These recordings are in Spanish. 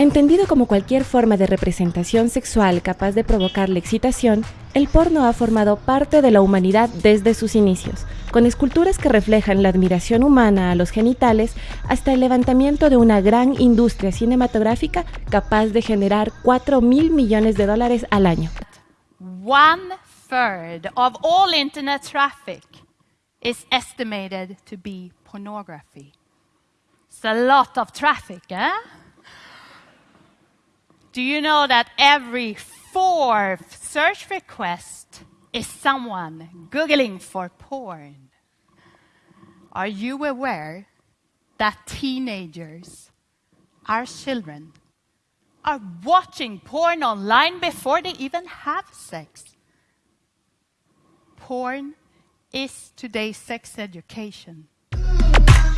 Entendido como cualquier forma de representación sexual capaz de provocar la excitación, el porno ha formado parte de la humanidad desde sus inicios, con esculturas que reflejan la admiración humana a los genitales hasta el levantamiento de una gran industria cinematográfica capaz de generar 4 mil millones de dólares al año. One third of all internet traffic is estimated to be pornography. It's a lot of traffic, eh? Do you know that every fourth search request is someone Googling for porn? Are you aware that teenagers, our children, are watching porn online before they even have sex? Porn is today's sex education.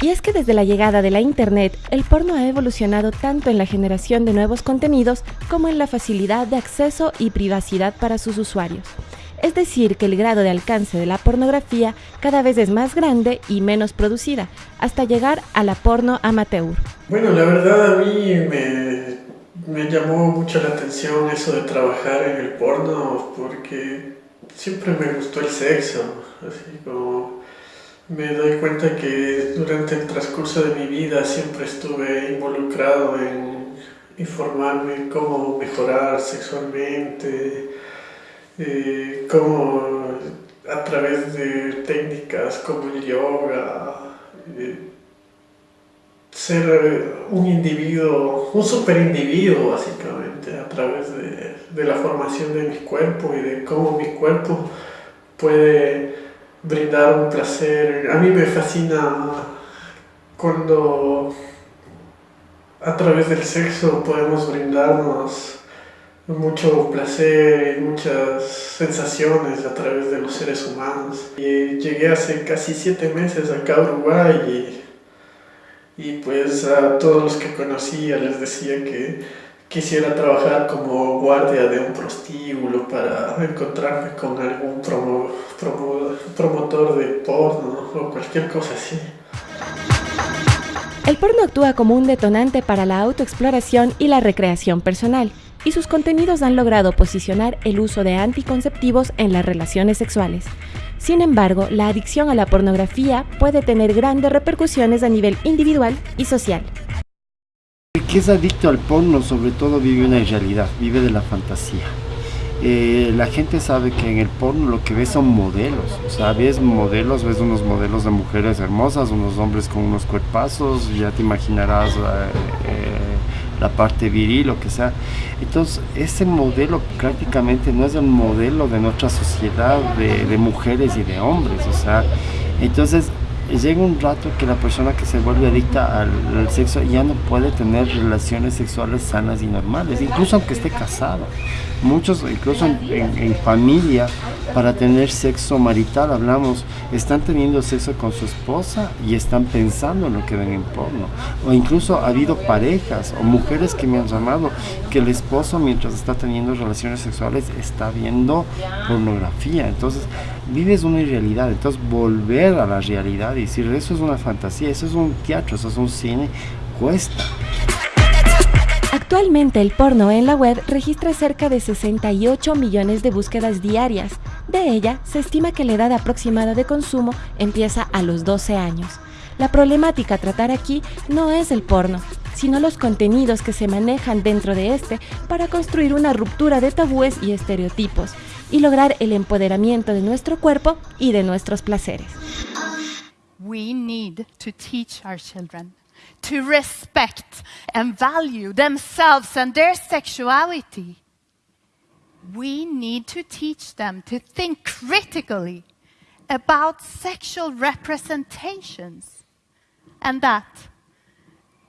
Y es que desde la llegada de la Internet, el porno ha evolucionado tanto en la generación de nuevos contenidos como en la facilidad de acceso y privacidad para sus usuarios. Es decir, que el grado de alcance de la pornografía cada vez es más grande y menos producida, hasta llegar a la porno amateur. Bueno, la verdad a mí me, me llamó mucho la atención eso de trabajar en el porno porque siempre me gustó el sexo, así como me doy cuenta que durante el transcurso de mi vida siempre estuve involucrado en informarme cómo mejorar sexualmente, eh, cómo a través de técnicas como el yoga, eh, ser un individuo, un super individuo básicamente, a través de, de la formación de mi cuerpo y de cómo mi cuerpo puede brindar un placer. A mí me fascina cuando a través del sexo podemos brindarnos mucho placer y muchas sensaciones a través de los seres humanos. Y llegué hace casi siete meses acá a Uruguay y, y pues a todos los que conocía les decía que quisiera trabajar como guardia de un prostíbulo para encontrarme con algún promotor de porno o cualquier cosa así. El porno actúa como un detonante para la autoexploración y la recreación personal, y sus contenidos han logrado posicionar el uso de anticonceptivos en las relaciones sexuales. Sin embargo, la adicción a la pornografía puede tener grandes repercusiones a nivel individual y social. Que es adicto al porno sobre todo vive una irrealidad, vive de la fantasía. Eh, la gente sabe que en el porno lo que ves son modelos, o sea, ves modelos, ves unos modelos de mujeres hermosas, unos hombres con unos cuerpazos, ya te imaginarás eh, eh, la parte viril, lo que sea. Entonces, ese modelo prácticamente no es el modelo de nuestra sociedad de, de mujeres y de hombres, o sea, entonces llega un rato que la persona que se vuelve adicta al, sexo ya no puede tener relaciones sexuales sanas y normales, incluso aunque esté casado. Muchos, incluso en, familia, para tener sexo marital, hablamos, están teniendo sexo con su esposa y están pensando en lo que ven en porno. O incluso ha habido parejas o mujeres que me han llamado que el esposo mientras está teniendo relaciones sexuales está viendo pornografía. Entonces, vives una irrealidad. Entonces, volver a la realidad y decir, eso es una fantasía, eso es un teatro, eso es un cine, cuesta. Actualmente el porno en la web registra cerca de 68 millones de búsquedas diarias. De ella, se estima que la edad aproximada de consumo empieza a los 12 años. La problemática a tratar aquí no es el porno, sino los contenidos que se manejan dentro de este para construir una ruptura de tabúes y estereotipos y lograr el empoderamiento de nuestro cuerpo y de nuestros placeres. Teach our children to respect and value themselves and their sexuality, we need to teach them to think critically about sexual representations and that,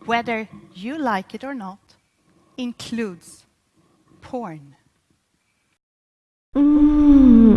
whether you like it or not, includes porn. Mm.